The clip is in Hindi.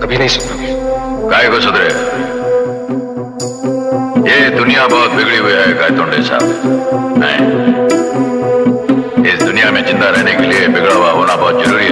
कभी नहीं सुधरोगे काय को सुधरे। ये दुनिया बहुत बिगड़ी हुई है, गायतोंडे साहब। नहीं। इस दुनिया में ज़िंदा रहने के लिए बिगड़ा हुआ होना बहुत ज़रूरी है।